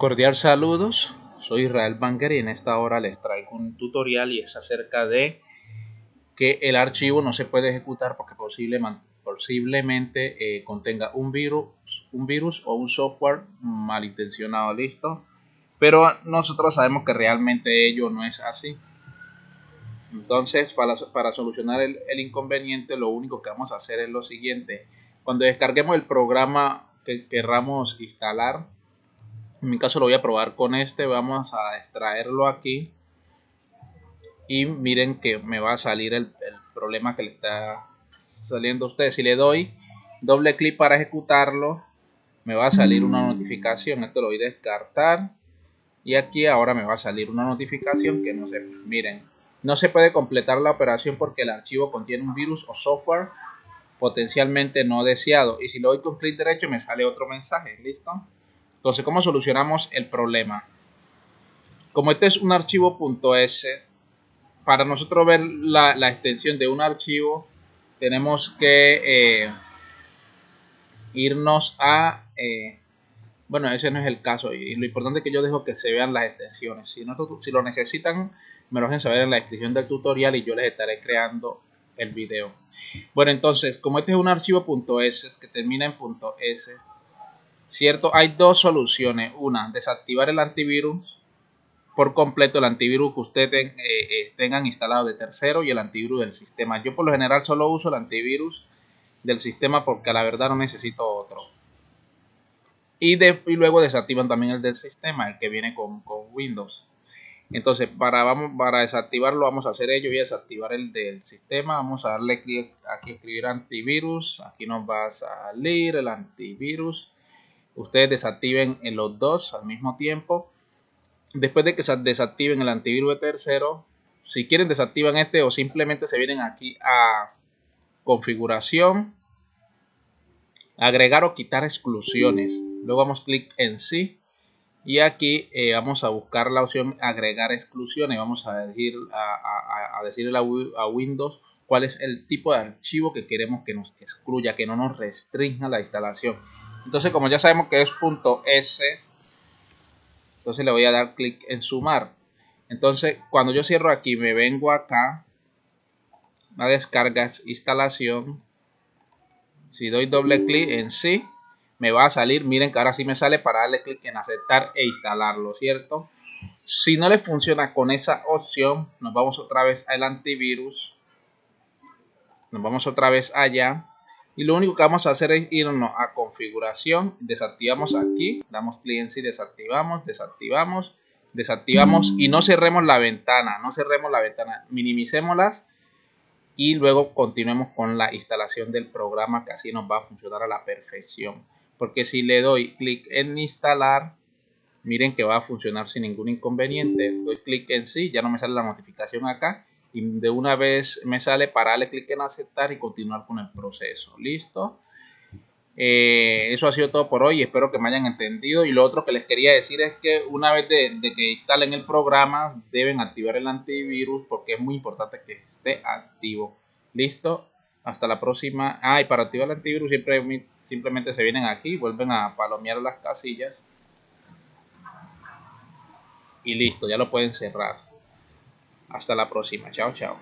Cordial saludos, soy Israel Banger y en esta hora les traigo un tutorial y es acerca de que el archivo no se puede ejecutar porque posiblemente eh, contenga un virus, un virus o un software malintencionado, listo. Pero nosotros sabemos que realmente ello no es así. Entonces, para, para solucionar el, el inconveniente, lo único que vamos a hacer es lo siguiente. Cuando descarguemos el programa que querramos instalar, en mi caso lo voy a probar con este vamos a extraerlo aquí. Y miren que me va a salir el, problema que le está saliendo a ustedes si le doy doble clic para ejecutarlo me va a salir una notificación. Esto lo voy a descartar. Y aquí ahora me va a salir una notificación que no sé miren no se puede completar la operación porque el archivo contiene un virus o software potencialmente no deseado. Y si le doy con clic derecho me sale otro mensaje. Listo entonces, ¿cómo solucionamos el problema? Como este es un archivo .s, para nosotros ver la, extensión de un archivo, tenemos que eh, irnos a... Eh, bueno, ese no es el caso. Y lo importante es que yo dejo que se vean las extensiones. Si, no, si lo necesitan, me lo dejen saber en la descripción del tutorial y yo les estaré creando el video. Bueno, entonces, como este es un archivo .s que termina en .s, ¿cierto? Hay dos soluciones. Una, desactivar el antivirus por completo, el antivirus que ustedes eh, eh, tengan instalado de tercero y el antivirus del sistema. Yo por lo general solo uso el antivirus del sistema porque a la verdad no necesito otro. Y, luego desactivan también el del sistema, el que viene con, Windows. Entonces, para, vamos, para desactivarlo, vamos a hacer ello y desactivar el del sistema. Vamos a darle clic aquí, escribir antivirus. Aquí nos va a salir el antivirus ustedes desactiven en los dos al mismo tiempo. Después de que se desactiven el antivirus de tercero, si quieren desactivan este o simplemente se vienen aquí a configuración, agregar o quitar exclusiones. Luego vamos clic en sí y aquí eh, vamos a buscar la opción agregar exclusiones. Vamos a decir a, a decirle a Windows cuál es el tipo de archivo que queremos que nos excluya, que no nos restrinja la instalación. Entonces, como ya sabemos que es .s, entonces le voy a dar clic en sumar. Entonces, cuando yo cierro aquí, me vengo acá a descargas, instalación. Si doy doble clic en sí, me va a salir. Miren que ahora sí me sale para darle clic en aceptar e instalarlo, ¿cierto? Si no le funciona con esa opción, nos vamos otra vez al antivirus. Nos vamos otra vez allá y lo único que vamos a hacer es irnos a configuración, desactivamos aquí, damos clic en sí, desactivamos, desactivamos, desactivamos y no cerremos la ventana, no cerremos la ventana, minimicémoslas y luego continuemos con la instalación del programa que así nos va a funcionar a la perfección. Porque si le doy clic en instalar, miren que va a funcionar sin ningún inconveniente. Doy clic en sí, ya no me sale la notificación acá y de una vez me sale para darle clic en aceptar y continuar con el proceso. Listo. Eh, eso ha sido todo por hoy. Espero que me hayan entendido. Y lo otro que les quería decir es que una vez de, que instalen el programa, deben activar el antivirus porque es muy importante que esté activo. Listo. Hasta la próxima. Ah, y para activar el antivirus siempre simplemente se vienen aquí, vuelven a palomear las casillas. Y listo, ya lo pueden cerrar. Hasta la próxima. Chao, chao.